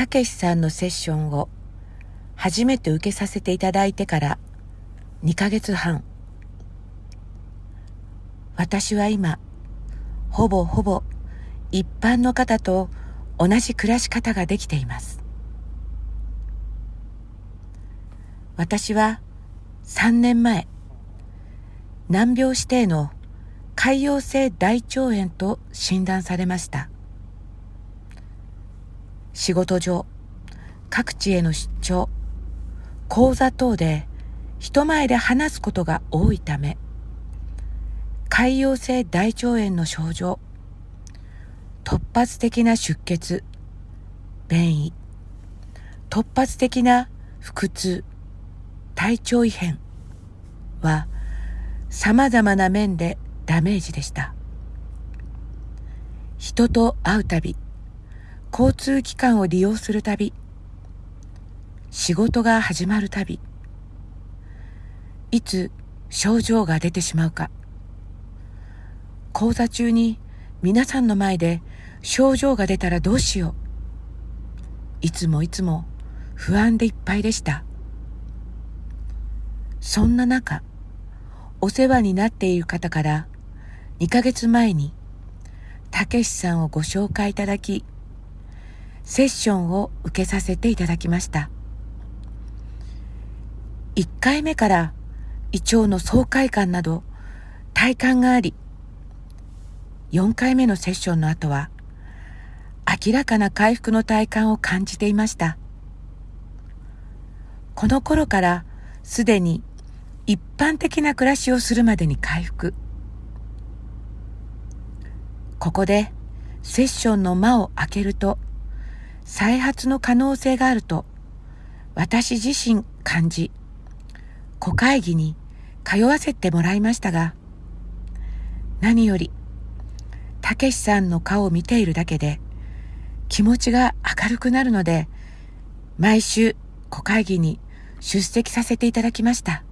たけしさんのセッションを初めて受けさせていただいてから2ヶ月半。私は今ほぼほぼ一般の方と同じ暮らし方ができています。私は3年前難病指定の潰瘍性大腸炎と診断されました。仕事上各地への出張講座等で人前で話すことが多いため潰瘍性大腸炎の症状突発的な出血便意突発的な腹痛体調異変は様々な面でダメージでした。人と会うたび交通機関を利用するたび仕事が始まるたびいつ症状が出てしまうか。講座中に皆さんの前で症状が出たらどうしよう。いつもいつも不安でいっぱいでした。そんな中お世話になっている方から2ヶ月前にたけしさんをご紹介いただきセッションを受けさせていただきました。1回目から胃腸の爽快感など体感があり4回目のセッションの後は明らかな回復の体感を感じていました。この頃からすでに一般的な暮らしをするまでに回復。ここでセッションの間を開けると再発の可能性があると私自身感じ小会議に通わせてもらいましたが何よりたけしさんの顔を見ているだけで気持ちが明るくなるので毎週小会議に出席させていただきました。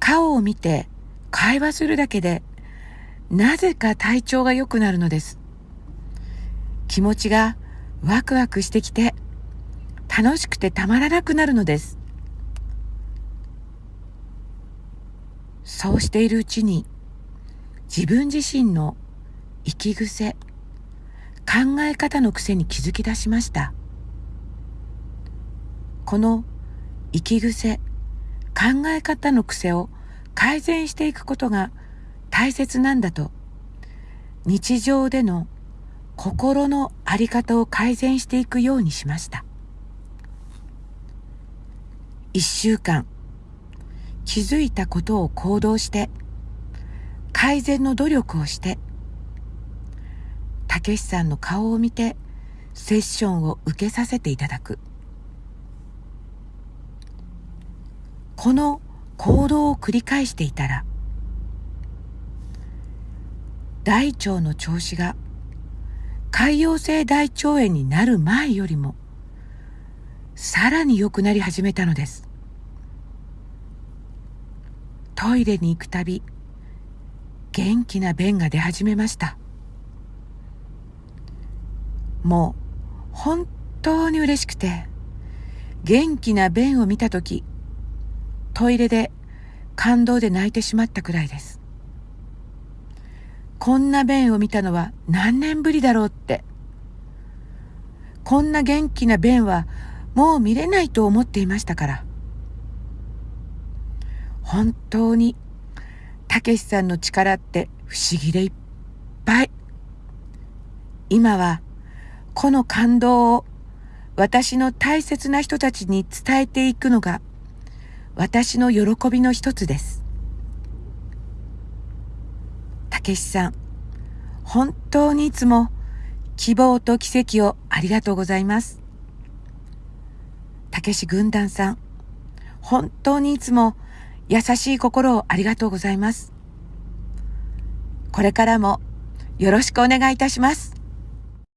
顔を見て会話するだけでなぜか体調が良くなるのです。気持ちがワクワクしてきて楽しくてたまらなくなるのです。そうしているうちに自分自身の生き癖考え方の癖に気づき出しました。この生き癖考え方の癖を改善していくことが大切なんだと日常での心の在り方を改善していくようにしました。一週間気づいたことを行動して改善の努力をしてたけしさんの顔を見てセッションを受けさせていただく。この行動を繰り返していたら大腸の調子が潰瘍性大腸炎になる前よりもさらに良くなり始めたのです。トイレに行くたび元気な便が出始めました。もう本当に嬉しくて元気な便を見た時トイレで感動で泣いてしまったくらいです。こんな便を見たのは何年ぶりだろうって。こんな元気な便はもう見れないと思っていましたから。本当に、たけしさんの力って不思議でいっぱい。今は、この感動を私の大切な人たちに伝えていくのが私の喜びの一つです。たけしさん、本当にいつも希望と奇跡をありがとうございます。たけし軍団さん、本当にいつも優しい心をありがとうございます。これからもよろしくお願いいたします。